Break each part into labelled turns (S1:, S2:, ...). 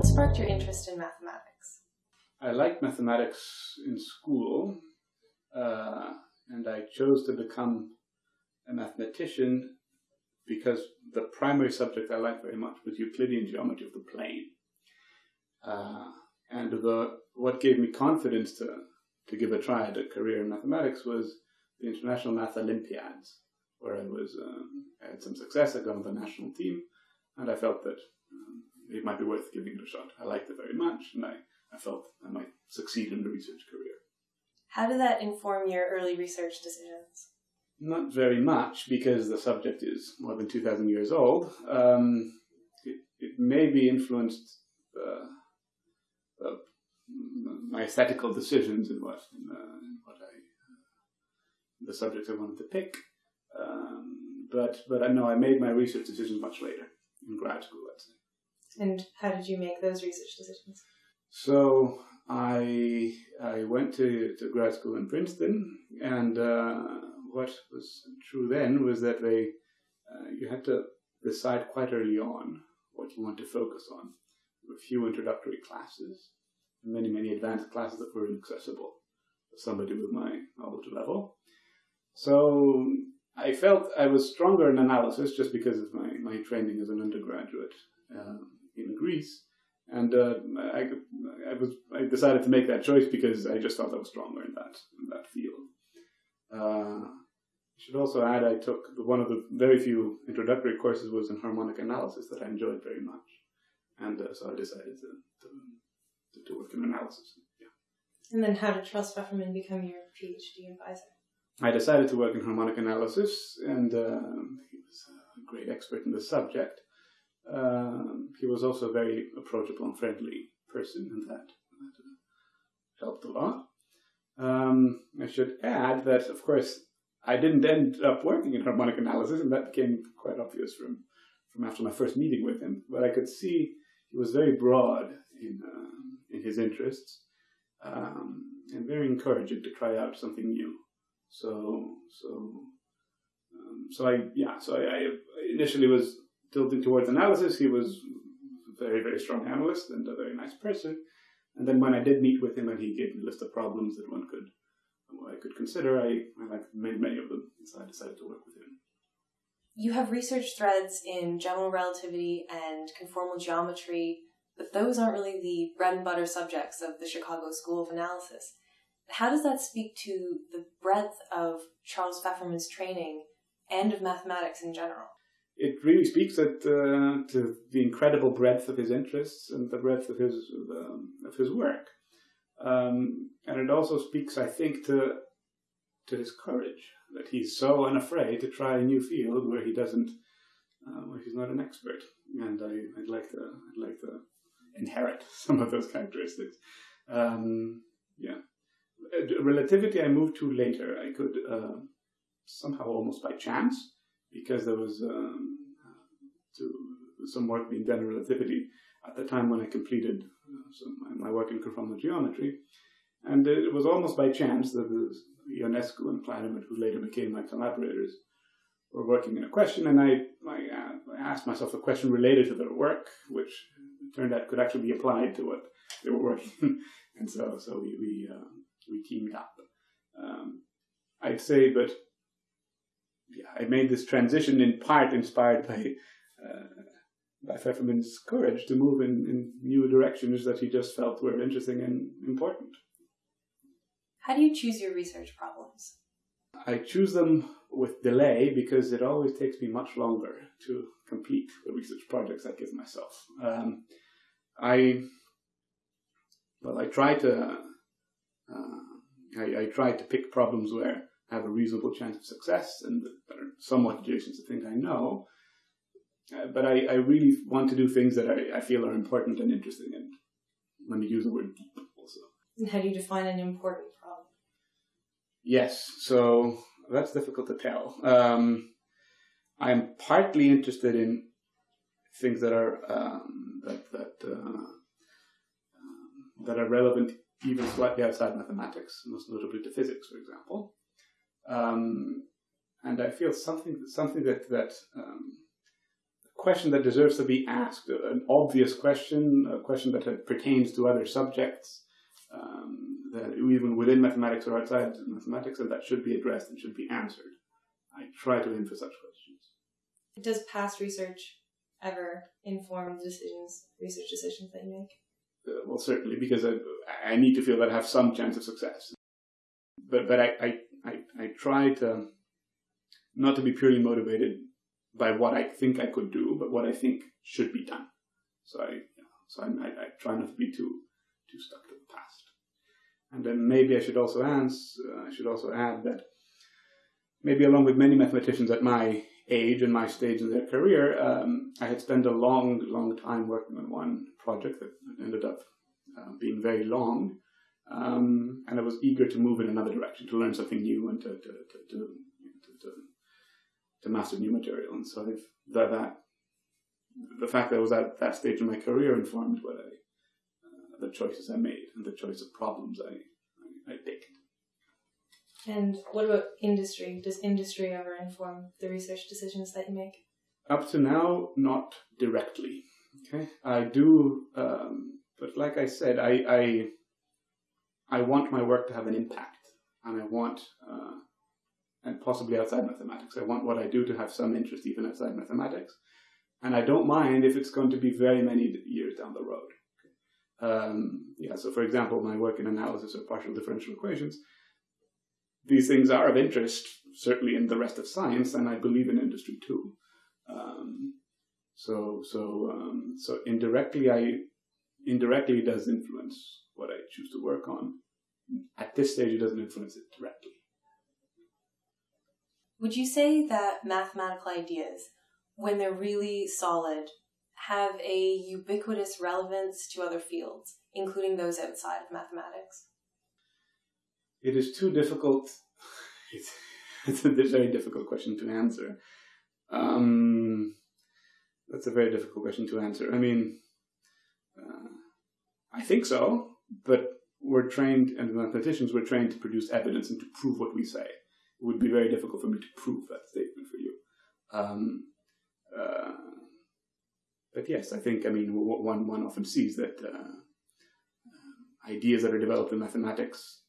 S1: What sparked your interest in mathematics?
S2: I liked mathematics in school, uh, and I chose to become a mathematician because the primary subject I liked very much was Euclidean geometry of the plane. Uh, and the what gave me confidence to, to give a try at a career in mathematics was the International Math Olympiads, where I was um, I had some success. I got on the national team, and I felt that um, it might be worth giving it a shot. I liked it very much, and I, I felt I might succeed in a research career.
S1: How did that inform your early research decisions?
S2: Not very much, because the subject is more than 2,000 years old. Um, it, it maybe influenced uh, uh, my aesthetical decisions in what, in, uh, in what I, uh, the subjects I wanted to pick. Um, but but I know I made my research decisions much later in grad school, let's say.
S1: And how did you make those research decisions?
S2: So I I went to, to grad school in Princeton, and uh, what was true then was that they uh, you had to decide quite early on what you want to focus on. There were few introductory classes, many many advanced classes that were inaccessible to somebody with my knowledge level. So I felt I was stronger in analysis just because of my, my training as an undergraduate. Um, in Greece, and uh, I, I was I decided to make that choice because I just thought I was stronger in that in that field. Uh, I should also add I took one of the very few introductory courses was in harmonic analysis that I enjoyed very much, and uh, so I decided to, to, to work in analysis. Yeah.
S1: And then, how did Charles Fefferman become your PhD advisor?
S2: I decided to work in harmonic analysis, and uh, he was a great expert in the subject. Um, he was also a very approachable and friendly person, and that, that uh, helped a lot. Um, I should add that, of course, I didn't end up working in harmonic analysis, and that became quite obvious from, from after my first meeting with him. But I could see he was very broad in, uh, in his interests um, and very encouraging to try out something new. So, so, um, so I, yeah, so I, I initially was tilting towards analysis. He was a very, very strong analyst and a very nice person. And then when I did meet with him and he gave me a list of problems that one could I could consider, I, I many, many of them, so I decided to work with him.
S1: You have research threads in general relativity and conformal geometry, but those aren't really the bread and butter subjects of the Chicago School of Analysis. How does that speak to the breadth of Charles Fefferman's training and of mathematics in general?
S2: It really speaks at, uh, to the incredible breadth of his interests and the breadth of his um, of his work, um, and it also speaks, I think, to to his courage that he's so unafraid to try a new field where he doesn't, uh, where he's not an expert. And I, would like to, I'd like to inherit some of those characteristics. Um, yeah, uh, relativity I moved to later. I could uh, somehow almost by chance because there was um, some work being done in relativity at the time when I completed uh, my work in conformal geometry. And it was almost by chance that Ionescu and Klainerman, who later became my collaborators, were working in a question, and I, I, uh, I, asked myself a question related to their work, which turned out could actually be applied to what they were working. and so, so we we, uh, we teamed up. Um, I'd say, but I made this transition in part inspired by uh, by Fefferman's courage to move in, in new directions that he just felt were interesting and important.
S1: How do you choose your research problems?
S2: I choose them with delay because it always takes me much longer to complete the research projects I give myself. Um, I well, I try to uh, I, I, try to pick problems where have a reasonable chance of success and that are somewhat adjacent to things I know. Uh, but I, I really want to do things that I, I feel are important and interesting. And let me use the word deep also.
S1: And how do you define an important problem?
S2: Yes, so that's difficult to tell. Um, I'm partly interested in things that are um, that that uh, um, that are relevant even slightly outside mathematics, most notably to physics, for example. Um, and I feel something something that that um, question that deserves to be asked, an obvious question, a question that pertains to other subjects, um, that even within mathematics or outside mathematics, and that should be addressed and should be answered. I try to aim for such questions.
S1: Does past research ever inform the decisions, research decisions that you make?
S2: Uh, well, certainly, because I, I need to feel that I have some chance of success. But but I, I, I, I try to not to be purely motivated by what I think I could do, but what I think should be done. So I, so I, I, I try not to be too too stuck to the past. And then maybe I should also answer, uh, I should also add that maybe along with many mathematicians at my age and my stage in their career, um, I had spent a long, long time working on one project that ended up uh, being very long. Um, and I was eager to move in another direction, to learn something new and to, to, to, to, to, to master new material. And so I've, that, that, the fact that I was at that stage in my career informed what I, uh, the choices I made and the choice of problems I, I, I picked.
S1: And what about industry? Does industry ever inform the research decisions that you make?
S2: Up to now, not directly. Okay, I do, um, but like I said, I, I I want my work to have an impact, and I want, uh, and possibly outside mathematics, I want what I do to have some interest even outside mathematics, and I don't mind if it's going to be very many years down the road. Um, yeah, so for example, my work in analysis of partial differential equations these things are of interest, certainly in the rest of science, and I believe in industry too. Um, so, so, um, so indirectly, I indirectly does influence what I choose to work on. At this stage, it doesn't influence it directly.
S1: Would you say that mathematical ideas, when they're really solid, have a ubiquitous relevance to other fields, including those outside of mathematics?
S2: it is too difficult. It's, it's a very difficult question to answer. Um, that's a very difficult question to answer. I mean, uh, I think so, but we're trained, and mathematicians, we're trained to produce evidence and to prove what we say. It would be very difficult for me to prove that statement for you. Um, uh, but yes, I think, I mean, one, one often sees that uh, ideas that are developed in mathematics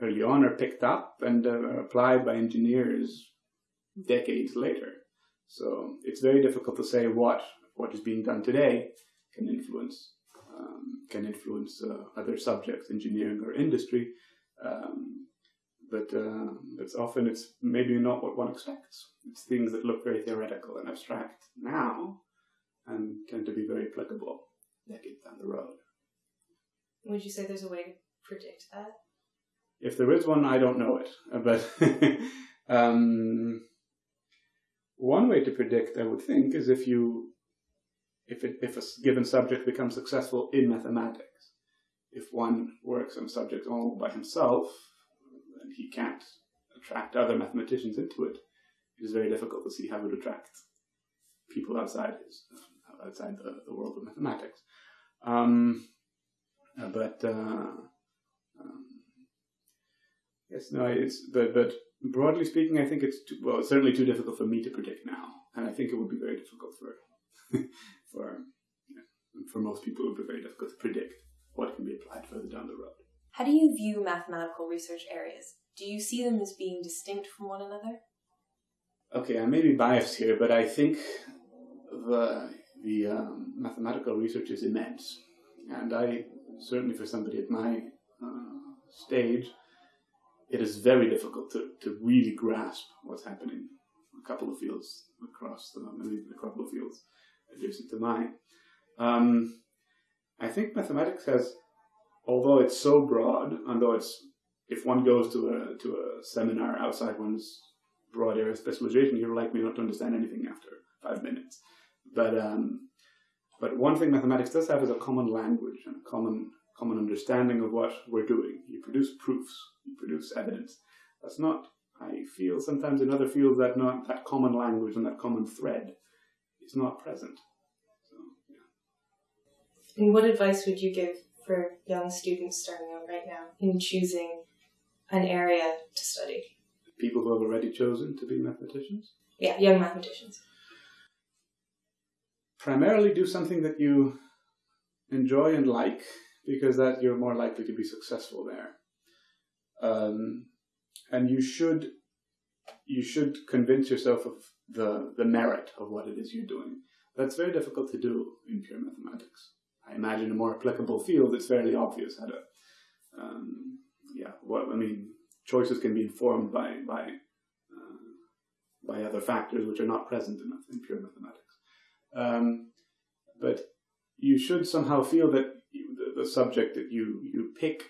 S2: early on are picked up and uh, applied by engineers decades later. So it's very difficult to say what what is being done today can influence can influence uh, other subjects, engineering or industry. Um, but uh, it's often it's maybe not what one expects. It's things that look very theoretical and abstract now, and tend to be very applicable decades down the road.
S1: Would you say there's a way to predict that?
S2: If there is one, I don't know it. But um, one way to predict, I would think, is if you if it, if a given subject becomes successful in mathematics. If one works on a subject all by himself, and he can't attract other mathematicians into it, it is very difficult to see how it would attract people outside his outside the, the world of mathematics. Um, but uh, um, Yes, no, it's but but broadly speaking, I think it's too, well, it's certainly too difficult for me to predict now, and I think it would be very difficult for for for most people. It would be very difficult to predict what can be applied further down the road.
S1: How do you view mathematical research areas? Do you see them as being distinct from one another?
S2: Okay, I may be biased here, but I think the the um, mathematical research is immense, and I certainly for somebody at my uh, stage it is very difficult to, to really grasp what's happening a couple of fields across the maybe a couple of fields adjacent to mine. Um, I think mathematics has, although it's so broad, although it's if one goes to a to a seminar outside one's broad area of specialization, you're likely not to understand anything after five minutes. But um, but one thing mathematics does have is a common language and a common common understanding of what we're doing. You produce proofs, you produce evidence. That's not, I feel sometimes in other fields that not that common language and that common thread is not present.
S1: And what advice would you give for young students starting out right now in choosing an area to study?
S2: People who have already chosen to be mathematicians?
S1: Yeah, young mathematicians.
S2: primarily do something that you enjoy and like, because that you're more likely to be successful there. Um, and you should you should convince yourself of the the merit of what it is you're doing. That's very difficult to do in pure mathematics. I imagine a more applicable field, it's fairly obvious how to, um, yeah, what I mean, choices can be informed by by uh, by other factors which are not present in, in pure mathematics. Um, but you should somehow feel that you, the, the subject that you you pick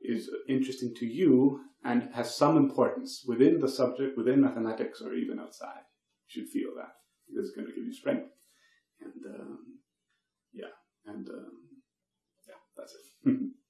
S2: is interesting to you and has some importance within the subject, within mathematics, or even outside. You should feel that because it's going to give you strength. And um, and um, yeah, that's it.